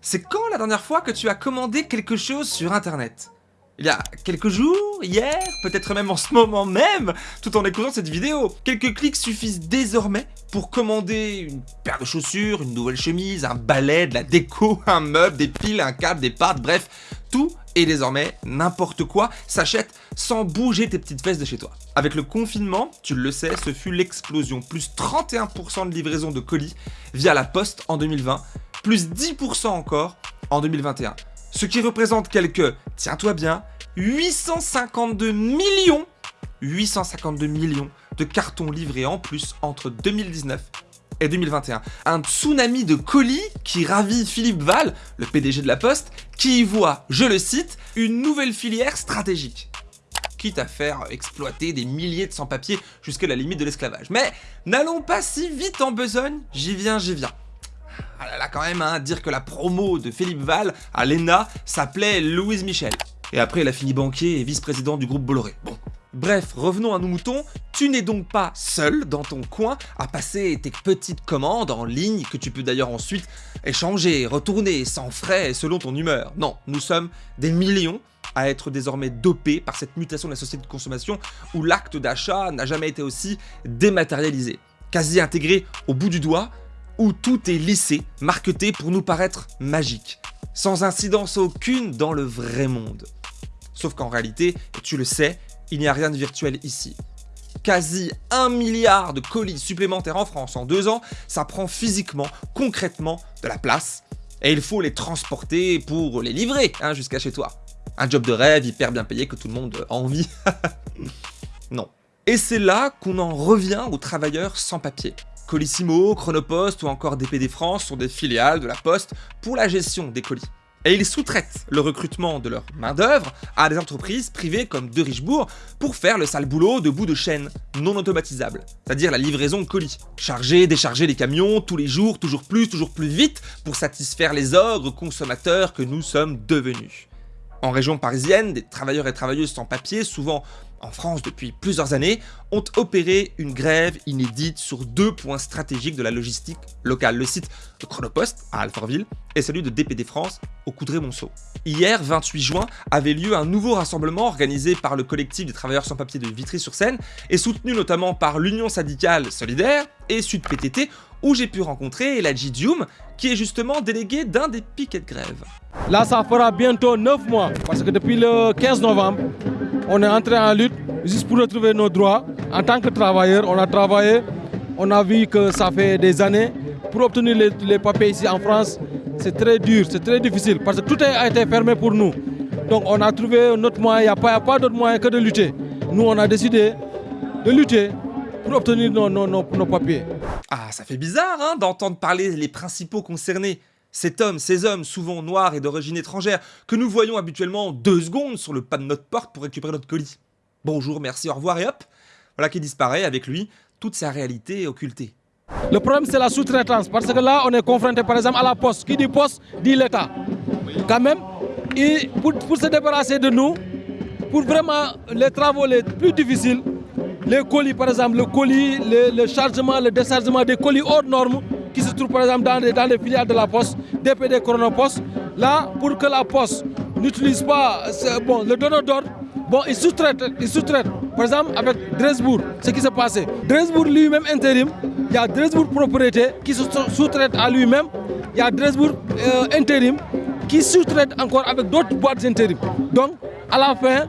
c'est quand la dernière fois que tu as commandé quelque chose sur internet? Il y a quelques jours, hier, peut-être même en ce moment même, tout en écoutant cette vidéo. Quelques clics suffisent désormais pour commander une paire de chaussures, une nouvelle chemise, un balai, de la déco, un meuble, des piles, un câble, des pâtes, bref, tout et désormais n'importe quoi s'achète sans bouger tes petites fesses de chez toi. Avec le confinement, tu le sais, ce fut l'explosion, plus 31% de livraison de colis via la poste en 2020, plus 10% encore en 2021 ce qui représente quelques, tiens-toi bien, 852 millions 852 millions de cartons livrés en plus entre 2019 et 2021. Un tsunami de colis qui ravit Philippe Val, le PDG de la Poste, qui y voit, je le cite, une nouvelle filière stratégique quitte à faire exploiter des milliers de sans-papiers jusqu'à la limite de l'esclavage. Mais n'allons pas si vite en besogne, j'y viens, j'y viens. Ah là là quand même, hein, dire que la promo de Philippe Val à l'ENA s'appelait Louise Michel. Et après, elle a fini banquier et vice-président du groupe Bolloré. Bon. Bref, revenons à nos moutons, tu n'es donc pas seul dans ton coin à passer tes petites commandes en ligne que tu peux d'ailleurs ensuite échanger, retourner sans frais selon ton humeur. Non, nous sommes des millions à être désormais dopés par cette mutation de la société de consommation où l'acte d'achat n'a jamais été aussi dématérialisé. Quasi intégré au bout du doigt, où tout est lissé, marqueté pour nous paraître magique, sans incidence aucune dans le vrai monde. Sauf qu'en réalité, tu le sais, il n'y a rien de virtuel ici. Quasi un milliard de colis supplémentaires en France en deux ans, ça prend physiquement, concrètement de la place, et il faut les transporter pour les livrer hein, jusqu'à chez toi. Un job de rêve hyper bien payé que tout le monde a envie. non. Et c'est là qu'on en revient aux travailleurs sans papier. Colissimo, Chronopost ou encore DPD France sont des filiales de la Poste pour la gestion des colis. Et ils sous-traitent le recrutement de leur main-d'œuvre à des entreprises privées comme De Richebourg pour faire le sale boulot de bout de chaîne non automatisable, c'est-à-dire la livraison de colis. Charger, décharger les camions tous les jours, toujours plus, toujours plus vite pour satisfaire les ogres consommateurs que nous sommes devenus. En région parisienne, des travailleurs et travailleuses sans papier, souvent en France depuis plusieurs années, ont opéré une grève inédite sur deux points stratégiques de la logistique locale. Le site de Chronopost à Alfortville et celui de DPD France au Coudray-Monceau. Hier, 28 juin, avait lieu un nouveau rassemblement organisé par le collectif des travailleurs sans papier de Vitry-sur-Seine et soutenu notamment par l'Union syndicale solidaire et Sud PTT où j'ai pu rencontrer Eladji Dioum, qui est justement délégué d'un des piquets de grève. Là, ça fera bientôt 9 mois, parce que depuis le 15 novembre, on est entré en lutte juste pour retrouver nos droits. En tant que travailleur, on a travaillé, on a vu que ça fait des années. Pour obtenir les, papiers ici en France, c'est très dur, c'est très difficile, parce que tout a été fermé pour nous. Donc on a trouvé notre moyen, il n'y a pas, d'autre moyen que de lutter. Nous, on a décidé de lutter pour obtenir nos, papiers. Ah, ça fait bizarre hein, d'entendre parler les principaux concernés. Cet homme, ces hommes, souvent noirs et d'origine étrangère, que nous voyons habituellement deux secondes sur le pas de notre porte pour récupérer notre colis. Bonjour, merci, au revoir et hop Voilà qui disparaît avec lui toute sa réalité occultée. Le problème, c'est la sous-traitance, parce que là, on est confronté par exemple à la poste. Qui dit poste, dit l'État. Quand même, et pour, se débarrasser de nous, pour vraiment les travaux les plus difficiles, les colis, par exemple, le colis, le, chargement, le déchargement des colis hors normes qui se trouvent par exemple dans les, filiales de la Poste, DPD Chronopost. Là, pour que la Poste n'utilise pas bon, le donneur d'ordre, bon, il sous-traite. Sous par exemple, avec Dresbourg, ce qui s'est passé. Dresbourg lui-même intérim, il y a Dresbourg propriété qui se sous-traite à lui-même. Il y a Dresbourg euh, intérim qui sous-traite encore avec d'autres boîtes intérim. Donc, à la fin,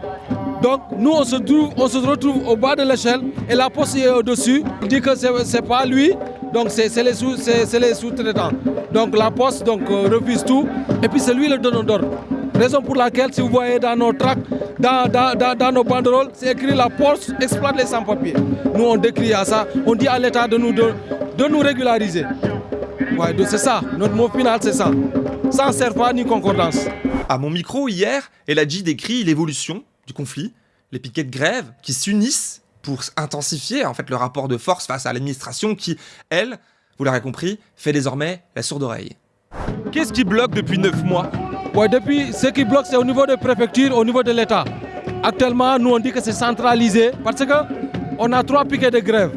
donc nous, on se, trouve, on se retrouve au bas de l'échelle et la poste est au-dessus. Il dit que ce n'est pas lui, donc c'est les sous-traitants. donc la poste donc, euh, refuse tout et puis c'est lui le donneur d'ordre. Raison pour laquelle, si vous voyez dans nos tracts, dans, dans, nos banderoles, c'est écrit la poste exploite les sans-papiers. Nous, on décrit à ça, on dit à l'État de nous, de, nous régulariser. Ouais, c'est ça, notre mot final, c'est ça. Sans serpent ni concordance. À mon micro, hier, dit décrit l'évolution du conflit, les piquets de grève qui s'unissent pour intensifier en fait le rapport de force face à l'administration qui, elle, vous l'aurez compris, fait désormais la sourde oreille. Qu'est-ce qui bloque depuis 9 mois? Ouais, Depuis, ce qui bloque, c'est au niveau des préfectures, au niveau de l'État. Actuellement, nous on dit que c'est centralisé parce que on a trois piquets de grève.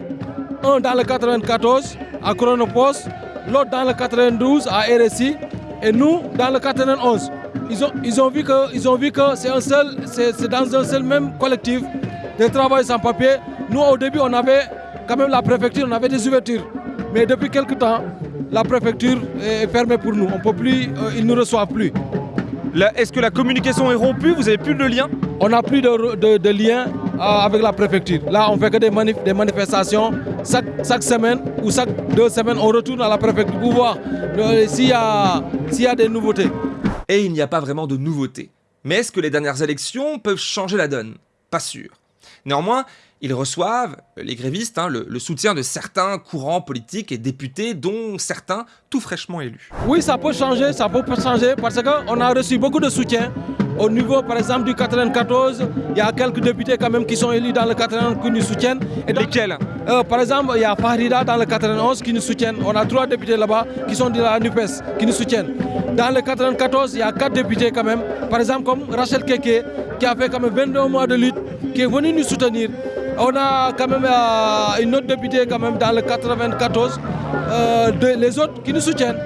Un dans le 94 à Chronopost, l'autre dans le 92 à RSI Et nous, dans le 91, ils ont, ils ont vu que, que c'est un seul, c'est dans un seul même collectif de travail sans papier. Nous, au début, on avait quand même la préfecture, on avait des ouvertures. Mais depuis quelques temps, la préfecture est fermée pour nous. On peut plus, euh, ils ne nous reçoivent plus. Est-ce que la communication est rompue? Vous n'avez plus de lien? On n'a plus de, lien euh, avec la préfecture. Là, on fait que des, des manifestations. Chaque, semaine ou chaque deux semaines, on retourne à la préfecture pour voir euh, s'il y, y a des nouveautés. Et il n'y a pas vraiment de nouveautés. Mais est-ce que les dernières élections peuvent changer la donne? Pas sûr. Néanmoins, ils reçoivent, les grévistes, hein, le, soutien de certains courants politiques et députés, dont certains tout fraîchement élus. Oui, ça peut changer, ça peut changer, parce qu'on a reçu beaucoup de soutien. Au niveau, par exemple, du 94, il y a quelques députés quand même qui sont élus dans le 91 qui nous soutiennent. Et Lesquels? Euh, Par exemple, il y a Fahrida dans le 91 qui nous soutiennent. On a trois députés là-bas qui sont de la NUPES, qui nous soutiennent. Dans le 94, il y a quatre députés quand même. Par exemple, comme Rachel Keke, qui a fait quand même 22 mois de lutte, qui est venu nous soutenir. On a quand même euh, une autre députée quand même dans le 94, euh, les autres qui nous soutiennent.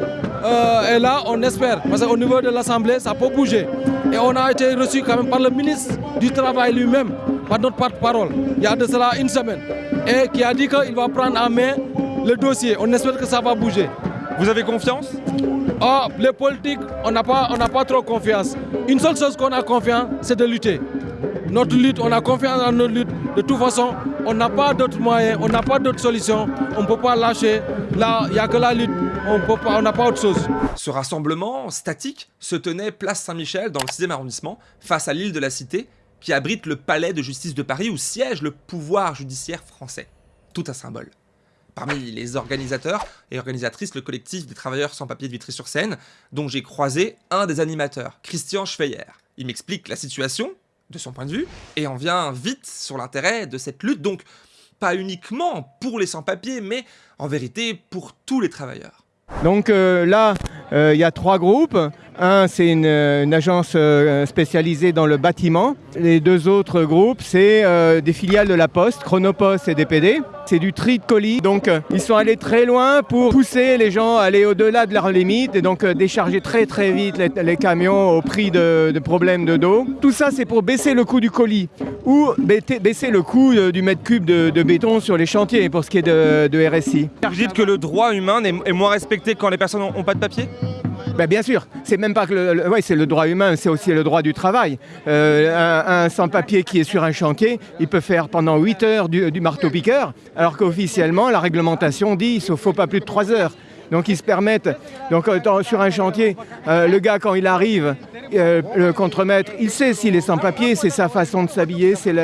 Euh, et là, on espère, parce qu'au niveau de l'Assemblée, ça peut bouger. Et on a été reçu quand même par le ministre du Travail lui-même, par notre porte-parole, il y a de cela une semaine, et qui a dit qu'il va prendre en main le dossier. On espère que ça va bouger. Vous avez confiance? Oh, Les politiques, on n'a pas, pas trop confiance. Une seule chose qu'on a confiance, c'est de lutter. Notre lutte, on a confiance dans notre lutte. De toute façon, on n'a pas d'autres moyens, on n'a pas d'autres solutions. On ne peut pas lâcher. Là, il n'y a que la lutte. On n'a pas autre chose. Ce rassemblement statique se tenait place Saint-Michel dans le 6e arrondissement, face à l'île de la Cité, qui abrite le palais de justice de Paris où siège le pouvoir judiciaire français. Tout un symbole. Parmi les organisateurs et organisatrices, le collectif des travailleurs sans papier de Vitry-sur-Seine, dont j'ai croisé un des animateurs, Christian Schweyer. Il m'explique la situation, de son point de vue, et on vient vite sur l'intérêt de cette lutte, donc pas uniquement pour les sans-papiers, mais en vérité pour tous les travailleurs. Donc euh, là, euh, il y a trois groupes. Un, c'est une, agence euh, spécialisée dans le bâtiment. Les deux autres groupes, c'est des filiales de la Poste, Chronopost et DPD. C'est du tri de colis. Donc, ils sont allés très loin pour pousser les gens à aller au-delà de leurs limites et donc décharger très très vite les, camions au prix de, problèmes de dos. Tout ça, c'est pour baisser le coût du colis ou baisser le coût du mètre cube de, béton sur les chantiers pour ce qui est de, RSI. Vous que le droit humain est moins respecté quand les personnes n'ont pas de papier? Ben bien sûr, c'est même pas que le, c'est le droit humain, c'est aussi le droit du travail. Euh, un, sans-papier qui est sur un chantier, il peut faire pendant 8 heures du, marteau-piqueur, alors qu'officiellement, la réglementation dit qu'il ne faut pas plus de 3 heures. Donc ils se permettent, donc euh, sur un chantier, euh, le gars quand il arrive, le contremaître, il sait s'il est sans papier, c'est sa façon de s'habiller, c'est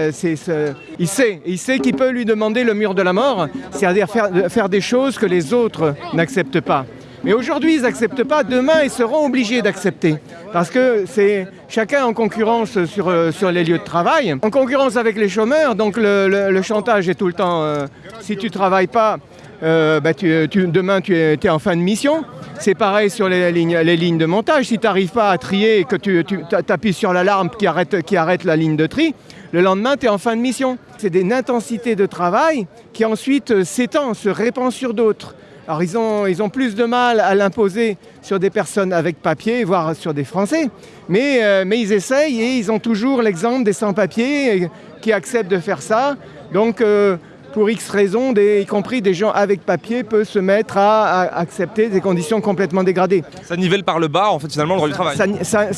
il sait, il sait qu'il peut lui demander le mur de la mort, c'est-à-dire faire, faire des choses que les autres n'acceptent pas. Mais aujourd'hui, ils n'acceptent pas. Demain, ils seront obligés d'accepter. Parce que c'est chacun en concurrence sur, euh, sur les lieux de travail, en concurrence avec les chômeurs. Donc le, chantage est tout le temps, euh, si tu ne travailles pas, euh, bah, demain tu es, en fin de mission. C'est pareil sur les lignes, les lignes de montage. Si tu n'arrives pas à trier et que tu, tu appuies sur l'alarme qui arrête, qui arrête la ligne de tri, le lendemain, tu es en fin de mission. C'est une intensité de travail qui ensuite s'étend, se répand sur d'autres. Alors ils ont, ils ont plus de mal à l'imposer sur des personnes avec papier, voire sur des Français, mais, euh, mais ils essayent et ils ont toujours l'exemple des sans-papiers qui acceptent de faire ça. Donc euh, pour X raisons, y compris des gens avec papier, peuvent se mettre à, accepter des conditions complètement dégradées. Ça nivelle par le bas, en fait, finalement, le droit du travail. Ça,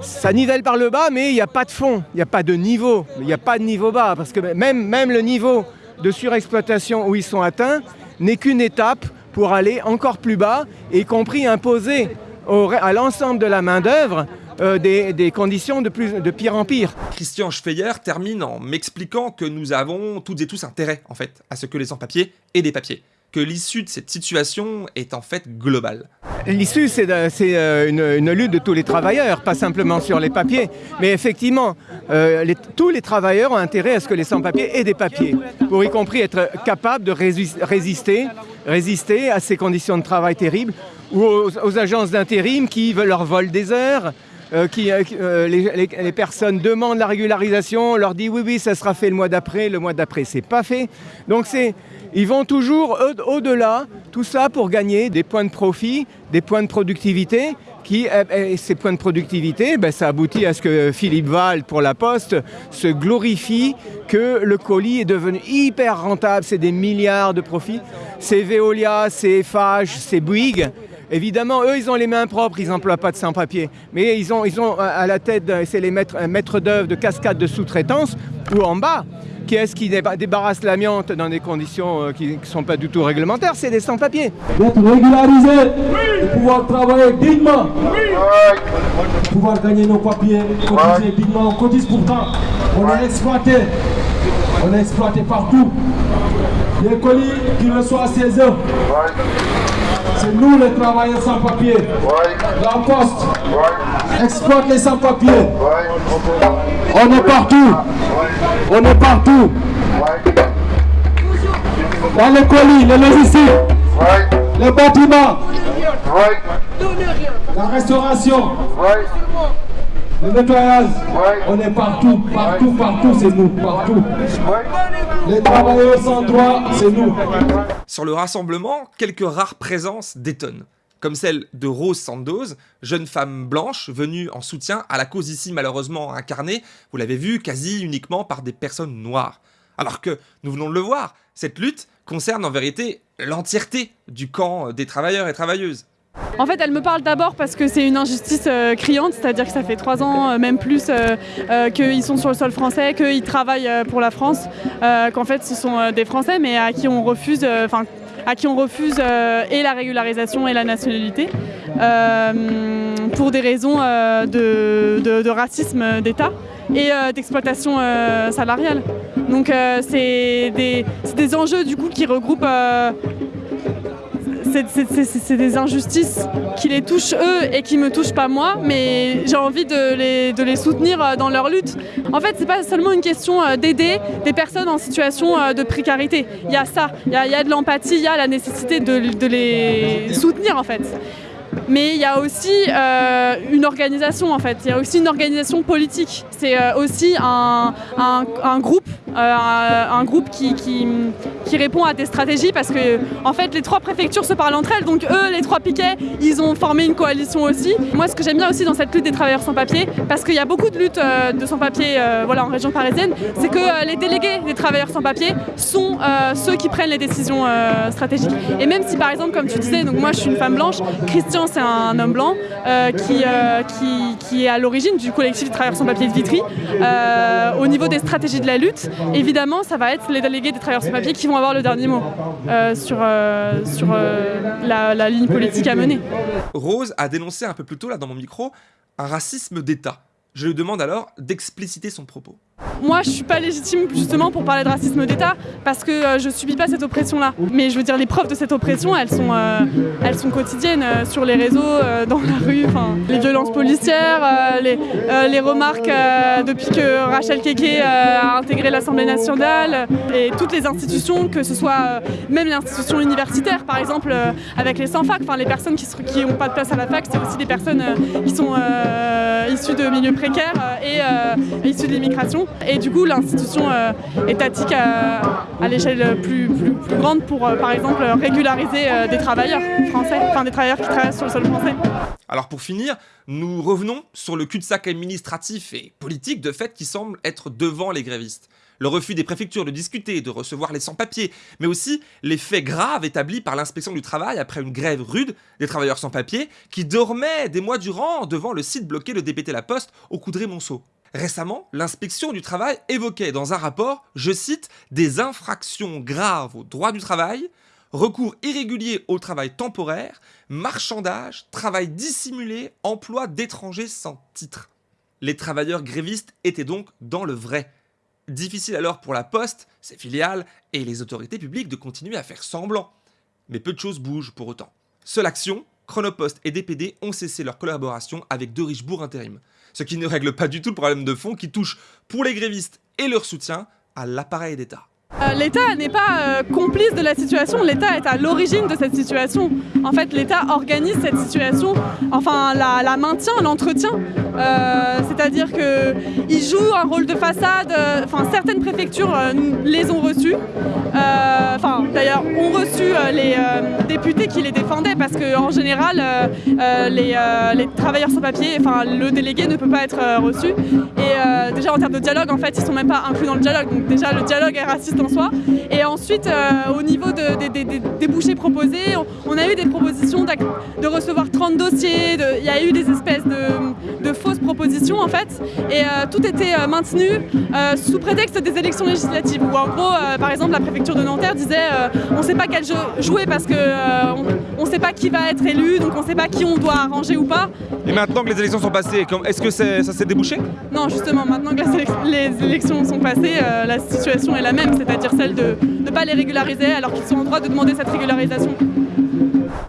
ça nivelle par le bas, mais il n'y a pas de fond, il n'y a pas de niveau, il n'y a pas de niveau bas, parce que même, même le niveau de surexploitation où ils sont atteints, n'est qu'une étape pour aller encore plus bas, y compris imposer à l'ensemble de la main-d'œuvre euh, des, conditions de, plus, de pire en pire. Christian Schfeyer termine en m'expliquant que nous avons toutes et tous intérêt, en fait, à ce que les sans-papiers aient des papiers que l'issue de cette situation est en fait globale. L'issue, c'est euh, une, lutte de tous les travailleurs, pas simplement sur les papiers, mais effectivement, euh, tous les travailleurs ont intérêt à ce que les sans-papiers aient des papiers, pour y compris être capables de résister, résister à ces conditions de travail terribles, ou aux, agences d'intérim qui veulent leur vol des heures, euh, qui, les, les, personnes demandent la régularisation, on leur dit oui, oui, ça sera fait le mois d'après, le mois d'après, c'est pas fait. Donc c'est ils vont toujours au-delà Tout ça pour gagner des points de profit, des points de productivité, qui, ces points de productivité, ben, ça aboutit à ce que Philippe Val, pour la Poste, se glorifie que le colis est devenu hyper rentable, c'est des milliards de profits. C'est Veolia, c'est FH, c'est Bouygues. Évidemment, eux, ils ont les mains propres, ils n'emploient pas de sans-papier. Mais ils ont, ils ont à la tête, c'est les maîtres, maîtres d'œuvre de cascade de sous-traitance, ou en bas, qui est-ce qui débarrasse l'amiante dans des conditions euh, qui ne sont pas du tout réglementaires C'est des sans-papiers. D'être régularisé, de pouvoir travailler dignement, de pouvoir gagner nos papiers, cotiser dignement. On cotise pourtant, on est exploité, on est exploité partout. Les colis qui reçoivent à 16 heures, c'est nous les travailleurs sans papiers. La poste. Exploite les sans papiers. On est partout. On est partout. Dans les colis, les logistiques, les bâtiments, la restauration, le nettoyage. On est partout, partout, partout, c'est nous, partout. Les travailleurs sans droit, c'est nous. Sur le rassemblement, quelques rares présences détonnent comme celle de Rose Sandoz, jeune femme blanche venue en soutien à la cause ici malheureusement incarnée, vous l'avez vu, quasi uniquement par des personnes noires. Alors que, nous venons de le voir, cette lutte concerne en vérité l'entièreté du camp des travailleurs et travailleuses. En fait, elle me parle d'abord parce que c'est une injustice euh, criante, c'est-à-dire que ça fait trois ans, euh, même plus, euh, qu'ils sont sur le sol français, qu'ils travaillent pour la France, qu'en fait ce sont des Français, mais à qui on refuse, enfin à qui on refuse euh, et la régularisation et la nationalité euh, pour des raisons euh, de, racisme d'État et d'exploitation salariale. Donc c'est des, des, enjeux du coup qui regroupent c'est des injustices qui les touchent eux et qui me touchent pas moi, mais j'ai envie de les, soutenir euh, dans leur lutte. En fait, c'est pas seulement une question euh, d'aider des personnes en situation euh, de précarité. Il y a ça, il y a, de l'empathie, il y a la nécessité de, les soutenir en fait mais il y a aussi une organisation en fait, il y a aussi une organisation politique. C'est aussi un, groupe, euh, un, groupe qui, qui, répond à des stratégies parce que en fait les trois préfectures se parlent entre elles, donc eux les trois piquets, ils ont formé une coalition aussi. Moi ce que j'aime bien aussi dans cette lutte des travailleurs sans papier, parce qu'il y a beaucoup de luttes de sans papier voilà, en région parisienne, c'est que les délégués des travailleurs sans papier sont ceux qui prennent les décisions stratégiques. Et même si par exemple comme tu disais, donc moi je suis une femme blanche, Christian c'est un homme blanc euh, euh, qui, qui, est à l'origine du collectif des travailleurs sans papier de Vitry. Euh, au niveau des stratégies de la lutte, évidemment, ça va être les délégués des travailleurs sans papier qui vont avoir le dernier mot sur, sur la, la ligne politique à mener. Rose a dénoncé un peu plus tôt, là, dans mon micro, un racisme d'État. Je lui demande alors d'expliciter son propos. Moi, je suis pas légitime justement pour parler de racisme d'État parce que euh, je subis pas cette oppression-là. Mais je veux dire, les preuves de cette oppression, elles sont, euh, elles sont quotidiennes euh, sur les réseaux, dans la rue. Les violences policières, les, les, remarques depuis que Rachel Keke a intégré l'Assemblée nationale et toutes les institutions, que ce soit même les institutions universitaires, par exemple, avec les sans-fac, enfin les personnes qui n'ont pas de place à la fac, c'est aussi des personnes qui sont issues de milieux précaires et issues de l'immigration. Et du coup, l'institution euh, étatique à, l'échelle plus, grande pour, euh, par exemple, régulariser euh, des travailleurs français, enfin des travailleurs qui travaillent sur le sol français. Alors pour finir, nous revenons sur le cul-de-sac administratif et politique de fait qui semble être devant les grévistes le refus des préfectures de discuter, de recevoir les sans-papiers, mais aussi les faits graves établis par l'inspection du travail après une grève rude des travailleurs sans-papiers qui dormaient des mois durant devant le site bloqué de DPT La Poste au Coudray-Monceau. Récemment, l'inspection du travail évoquait dans un rapport, je cite, des infractions graves au droit du travail, recours irrégulier au travail temporaire, marchandage, travail dissimulé, emploi d'étrangers sans titre. Les travailleurs grévistes étaient donc dans le vrai. Difficile alors pour la Poste, ses filiales et les autorités publiques de continuer à faire semblant. Mais peu de choses bougent pour autant. Seule action, Chronopost et DPD ont cessé leur collaboration avec De Richebourg Intérim, ce qui ne règle pas du tout le problème de fond qui touche pour les grévistes et leur soutien à l'appareil d'État. Euh, L'État n'est pas euh, complice de la situation, l'État est à l'origine de cette situation. En fait, l'État organise cette situation, enfin la, maintient, l'entretient. Euh, C'est-à-dire qu'il joue un rôle de façade, enfin certaines préfectures les ont reçus. Euh, Enfin d'ailleurs ont reçu les euh, députés qui les défendaient parce qu'en général euh, euh, les, euh, les travailleurs sans papier, enfin le délégué ne peut pas être reçu. Et déjà en termes de dialogue, en fait, ils sont même pas inclus dans le dialogue. Donc déjà le dialogue est raciste en soi. Et ensuite, au niveau de- des- des- des débouchés proposés, on, on a eu des propositions de recevoir 30 dossiers. de- Il y a eu des espèces de, de fausses propositions en fait. Et tout était maintenu sous prétexte des élections législatives. Où en gros, par exemple, la préfecture de Nanterre disait on ne sait pas quel jeu jouer parce que on ne sait pas qui va être élu, donc on ne sait pas qui on doit arranger ou pas. Et maintenant que les élections sont passées, est-ce que ça s'est débouché? Non, justement, maintenant que les élections sont passées, euh, la situation est la même, c'est-à-dire celle de ne pas les régulariser alors qu'ils sont en droit de demander cette régularisation.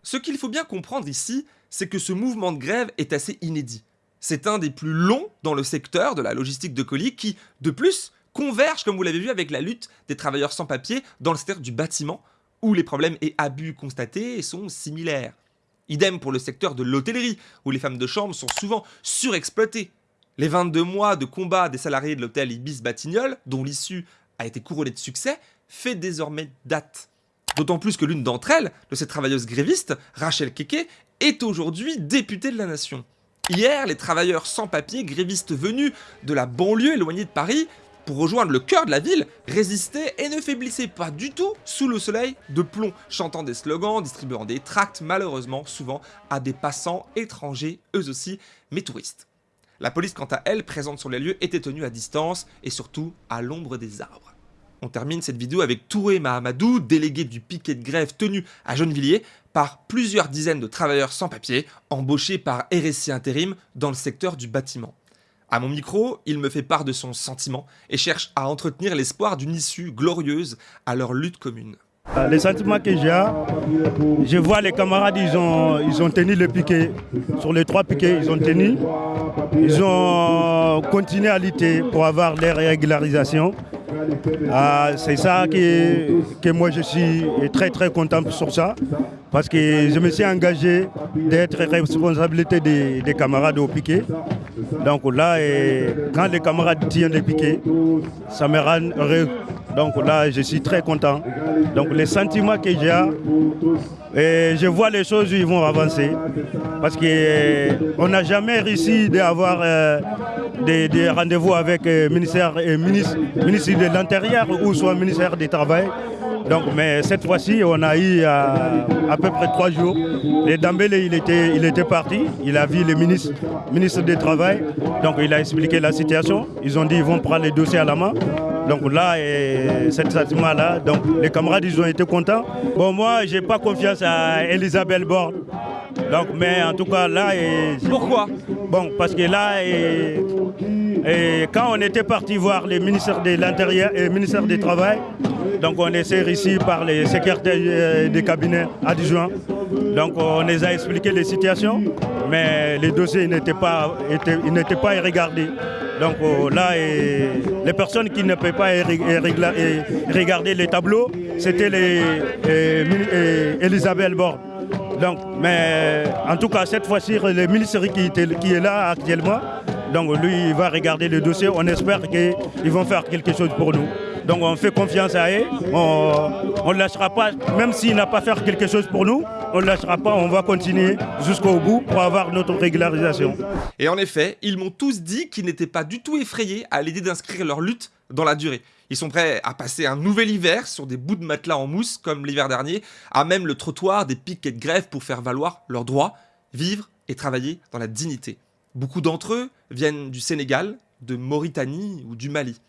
Ce qu'il faut bien comprendre ici, c'est que ce mouvement de grève est assez inédit. C'est un des plus longs dans le secteur de la logistique de colis qui, de plus, converge, comme vous l'avez vu, avec la lutte des travailleurs sans papier dans le secteur du bâtiment, où les problèmes et abus constatés sont similaires. Idem pour le secteur de l'hôtellerie, où les femmes de chambre sont souvent surexploitées. Les 22 mois de combat des salariés de l'hôtel Ibis Batignolles, dont l'issue a été couronnée de succès, fait désormais date. D'autant plus que l'une d'entre elles, de ces travailleuses grévistes, Rachel Keke, est aujourd'hui députée de la nation. Hier, les travailleurs sans papier grévistes venus de la banlieue éloignée de Paris pour rejoindre le cœur de la ville résistaient et ne faiblissaient pas du tout sous le soleil de plomb, chantant des slogans, distribuant des tracts malheureusement souvent à des passants étrangers eux aussi, mais touristes. La police quant à elle, présente sur les lieux, était tenue à distance et surtout à l'ombre des arbres. On termine cette vidéo avec Touré Mahamadou, délégué du piquet de grève tenu à Gennevilliers par plusieurs dizaines de travailleurs sans papier embauchés par RSI Intérim dans le secteur du bâtiment. À mon micro, il me fait part de son sentiment et cherche à entretenir l'espoir d'une issue glorieuse à leur lutte commune. Le sentiment que j'ai, je vois les camarades, ils ont, ils ont tenu le piquet. Sur les trois piquets, ils ont tenu. Ils ont continué à lutter pour avoir les régularisations. Ah, c'est ça que, que moi je suis très très content sur ça. Parce que je me suis engagé d'être responsabilité des, des camarades au piquet. Donc là, quand les camarades tiennent les piquets, ça me rend heureux. Donc là, je suis très content. Donc les sentiments que j'ai, je vois les choses ils vont avancer. Parce qu'on n'a jamais réussi d'avoir euh, des, des rendez-vous avec le ministère, euh, ministre de l'Intérieur ou soit ministère du Travail. Donc, mais cette fois-ci, on a eu à, à peu près trois jours. Le Dambélé, il était, il était parti. Il a vu le ministre, ministre du Travail. Donc, il a expliqué la situation. Ils ont dit qu'ils vont prendre les dossiers à la main. Donc là, et cet sentiment-là, donc les camarades, ils ont été contents. Bon, moi, j'ai pas confiance à Elisabeth Borne. Donc, mais en tout cas, là, et, Pourquoi? Bon, parce que là, et, et quand on était parti voir le ministère de l'Intérieur et ministère du Travail, donc on était ici par les secrétaires euh, des cabinets adjoints. Donc on les a expliqué les situations, mais les dossiers n'étaient pas, n'étaient pas regardés. Donc euh, là, les personnes qui ne peuvent pas et regarder les tableaux, c'était les, Elisabeth Borne. Donc, mais en tout cas, cette fois-ci, le ministre qui, est là actuellement, donc lui, il va regarder le dossier. On espère qu'ils vont faire quelque chose pour nous. Donc on fait confiance à eux. On ne lâchera pas, même s'il n'a pas fait quelque chose pour nous, on ne lâchera pas, on va continuer jusqu'au bout pour avoir notre régularisation. Et en effet, ils m'ont tous dit qu'ils n'étaient pas du tout effrayés à l'idée d'inscrire leur lutte dans la durée. Ils sont prêts à passer un nouvel hiver sur des bouts de matelas en mousse comme l'hiver dernier, à même le trottoir des piquets de grève pour faire valoir leurs droits, vivre et travailler dans la dignité. Beaucoup d'entre eux viennent du Sénégal, de Mauritanie ou du Mali.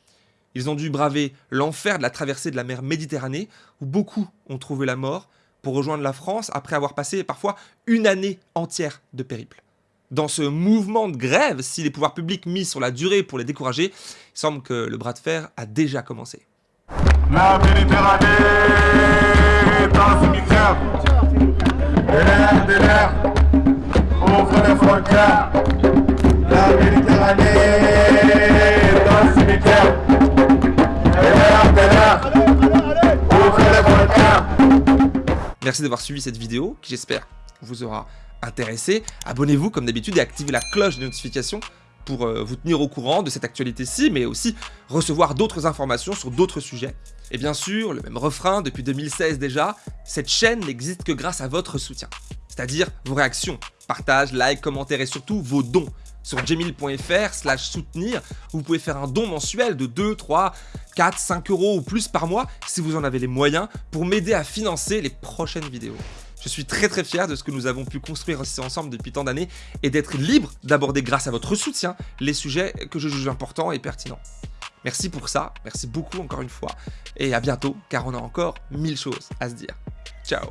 Ils ont dû braver l'enfer de la traversée de la mer Méditerranée, où beaucoup ont trouvé la mort, pour rejoindre la France après avoir passé parfois une année entière de périple. Dans ce mouvement de grève, si les pouvoirs publics mis sur la durée pour les décourager, il semble que le bras de fer a déjà commencé. La Méditerranée cimetière. De l'air, l'air, Merci d'avoir suivi cette vidéo, qui j'espère vous aura intéressé. Abonnez-vous comme d'habitude et activez la cloche de notification pour euh, vous tenir au courant de cette actualité-ci, mais aussi recevoir d'autres informations sur d'autres sujets. Et bien sûr, le même refrain depuis 2016 déjà, cette chaîne n'existe que grâce à votre soutien. C'est-à-dire vos réactions, partages, likes, commentaires et surtout vos dons. Sur jemil.fr slash soutenir, vous pouvez faire un don mensuel de 2, 3, 4, 5 euros ou plus par mois si vous en avez les moyens pour m'aider à financer les prochaines vidéos. Je suis très très fier de ce que nous avons pu construire ensemble depuis tant d'années et d'être libre d'aborder grâce à votre soutien les sujets que je juge importants et pertinents. Merci pour ça, merci beaucoup encore une fois, et à bientôt car on a encore mille choses à se dire. Ciao